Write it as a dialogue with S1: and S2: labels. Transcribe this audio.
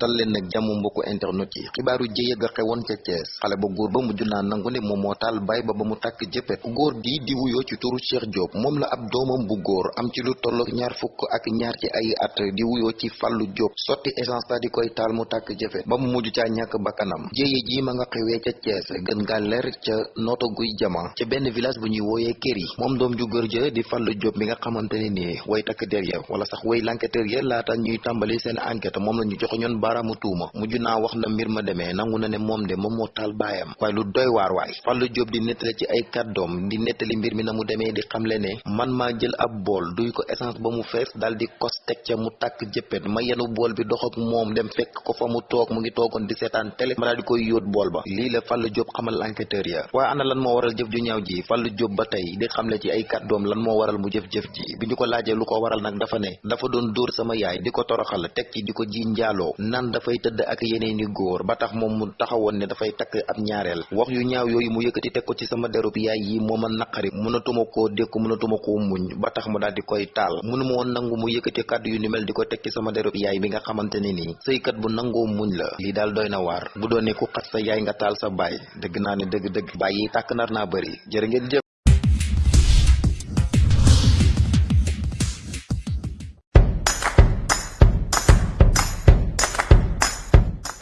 S1: dal leen nag mbokku internet yi. Xibaaru jëye ga xewoon ca Thiès. Xale ba góor ba mujj naa nangu ne moom bay ba ba mu jëppet góor gi di wuyoo ci turu Cheikh Diop. Moom la ab doomam bu góor am ci lu tollook ñaar fukk ak ñaar ci ay at di wuyoo ci Fallou Diop. Sotti essence ta di koy taal mu tàkk jëppet ba mu mujj caa ñàkk bakkanam. Jëye ji ma nga xewee ca Thiès. Gën ngaa leer ca nooto guy jama. Ca benn village bu ñuy wooyee kër yi. Moom doom ju góor ja di Fallou Diop mi nga xamante ne nii way takk der ya wala sax way l'enquêteur ya laata ñuy tàmbali seen enquête. Moom la ñu joxe ñoon baaraamu tuuma mujj naa wax na mbir ma demee nangu na ne moom de moom moo taal baayam. Waaye lu doy waar waay. Fallou Diop di nettali ci ay kàddoom di nettali mbir mi na mu di xamle ne man maa jël ab bool duy ko essence ba mu fees dal di kos teg ca mu tàkk jëppet. Ma yenu bool bi dox ak moom dem fekk ko fa mu toog mu ngi toogoon di seetaan télé. Ma daal di koy yóot bool ba. La Diop xamal enquêteur ya. Waaye ana lan moo waral jëf ju ñaaw ji? Fallou Diop ba tey di xamle ci ay kàddoom lan moo waral mu jëf-jëf ji. Bi ñu ko laajee lu ko waral nag dafa ne dafa doon sama yaay di ko toroxal teg ci di ko ji nan dafay tëdd ak yeneeni góor ba tax moom mu taxawoon ne dafay takk ab ñaareel. wax yu ñaaw yooyu mu yëkkati teg ko ci sama derub yaay yi moo ma naqari. mënatuma koo dékku mënatuma koo muñ. ba tax mu daal di koy taal. mënuma woon nangu mu yëkkati kàddu yu ni mel di ko teg ci sama derub yaay bi nga xamante ne nii. sëykat bu nangoo muñ la. lii daal doy na waar. bu doon ne ku xat sa yaay nga taal sa dëgg naa ne baay yi tàkk nar naa bëri. jërë ngeen